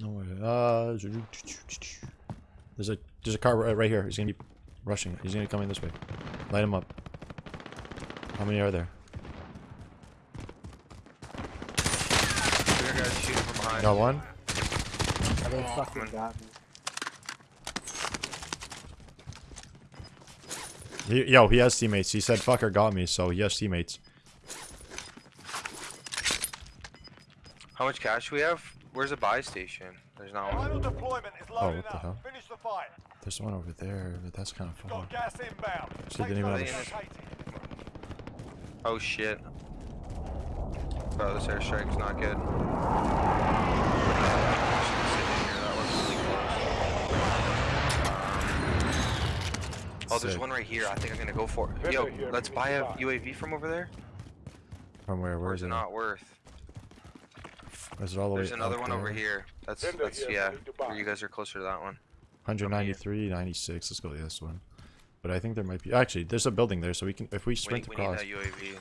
No way. Uh, there's a there's a car right right here. He's gonna be rushing. He's gonna come in this way. Light him up. How many are there? There guys shooting from behind. Got one. Oh, they fucking got me. He, yo, he has teammates. He said fucker got me, so he has teammates. How much cash we have? Where's the buy station? There's not one. Final deployment is Oh, what the up. hell? Finish the fight. There's one over there, but that's kind of far. Got gas inbound. So they didn't even have a sh- located. Oh shit. Bro, this airstrike's not good. Oh, there's Sick. one right here. I think I'm gonna go for it. Yo, let's buy a UAV from over there. From where? Where Or is is it it? not worth? Is it all the way There's another up one over here. That's Vendor that's here, yeah. ready to buy. Where you guys are closer to that one. 193, 96. Let's go to this one. But I think there might be. Actually, there's a building there, so we can if we We, sprint we need across. that UAV.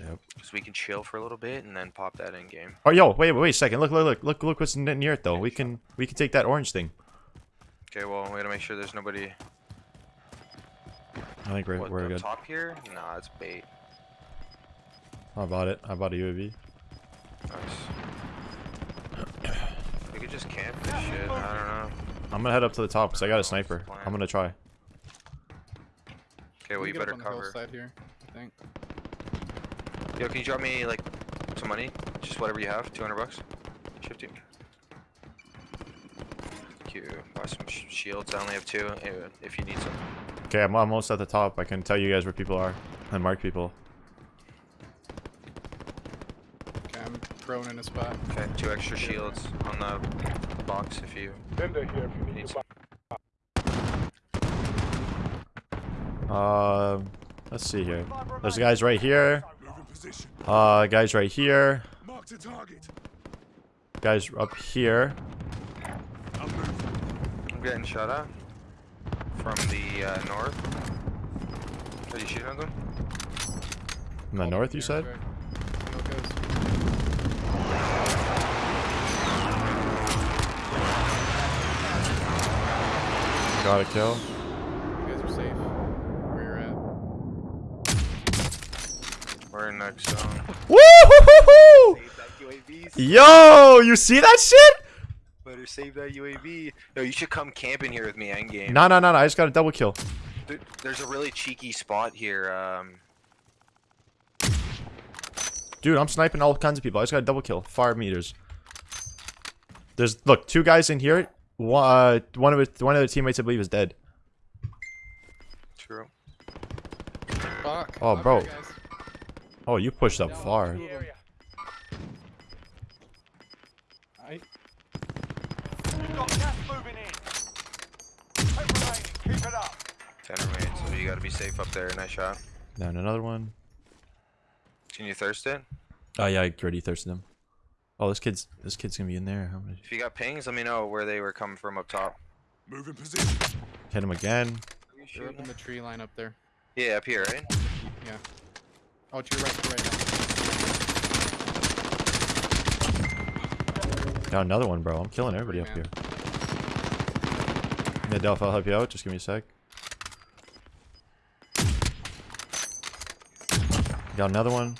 Yep. So we can chill for a little bit and then pop that in game. Oh, yo, wait, wait wait a second. Look, look, look, look, look what's n- near it though. We can we can take that orange thing. Okay, well we gotta make sure there's nobody. I think we're What, we're up good. top here? Nah, it's bait. I bought it. I bought a UAV. Nice. We could just camp this shit. I don't know. I'm gonna head up to the top because I got a sniper. I'm gonna try. Okay, well We you better on the cover. hillside here, I think. Yo, can you drop me like some money? Just whatever you have. 200 bucks. Fifty. Thank you. Buy some sh shields. I only have two. eh, If you need some. Okay, I'm almost at the top. I can tell you guys where people are and mark people. Okay, thrown in a spot. Okay, two extra shields on the box if you Vendor here if you need need to some. Um, let's see here. There's guys right here. Uh, guys right here. Mark the target. Guys up here. I'm getting shot at from the uh, north. Are you shooting at them? In the north, you said? Got a kill. You guys are safe. Where you're at. We're in next zone. Woo! Save that UAV. Yo, you see that shit? Better save that UAV. Yo, you should come camping here with me endgame. No, no, no, no. I just got a double kill. There- There's a really cheeky spot here. Um, Dude, I'm sniping all kinds of people. I just got a double kill. Five meters. There's look, two guys in here. One, uh, one of it, one of the teammates, I believe, is dead. true. Fuck. Oh, Up bro. here, guys. Oh, you pushed up Down far. two of them. I, You've got gas moving in. Ten remaining. Keep it up. Ten remains, so you gotta be safe up there. Nice shot. Down another one. Can you thirst it? Oh yeah, I already thirsted him. Oh, this kid's this kid's gonna be in there. How many? If you got pings, let me know where they were coming from up top. Move in position. Hit him again. they're up in the tree line up there. Yeah, up here, right? Yeah. Oh, to your right, to your right now. Got another one, bro. I'm killing everybody up here. Yeah, Delph, I'll help you out. Just give me a sec. Got another one.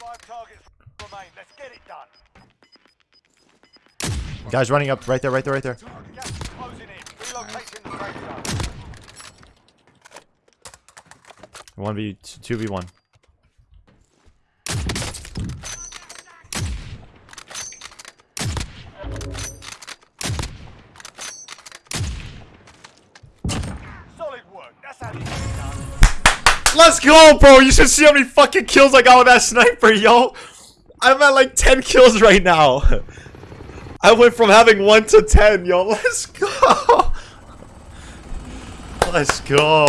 Guys running up right there, right there, right there. Gas is closing in. Relocating the safe zone. One v two v one. Solid work. That's how you get it done. Let's go, bro. You should see how many fucking kills I got with that sniper, yo. I'm at like 10 kills right now. I went from having 1 to 10, yo. Let's go. Let's go.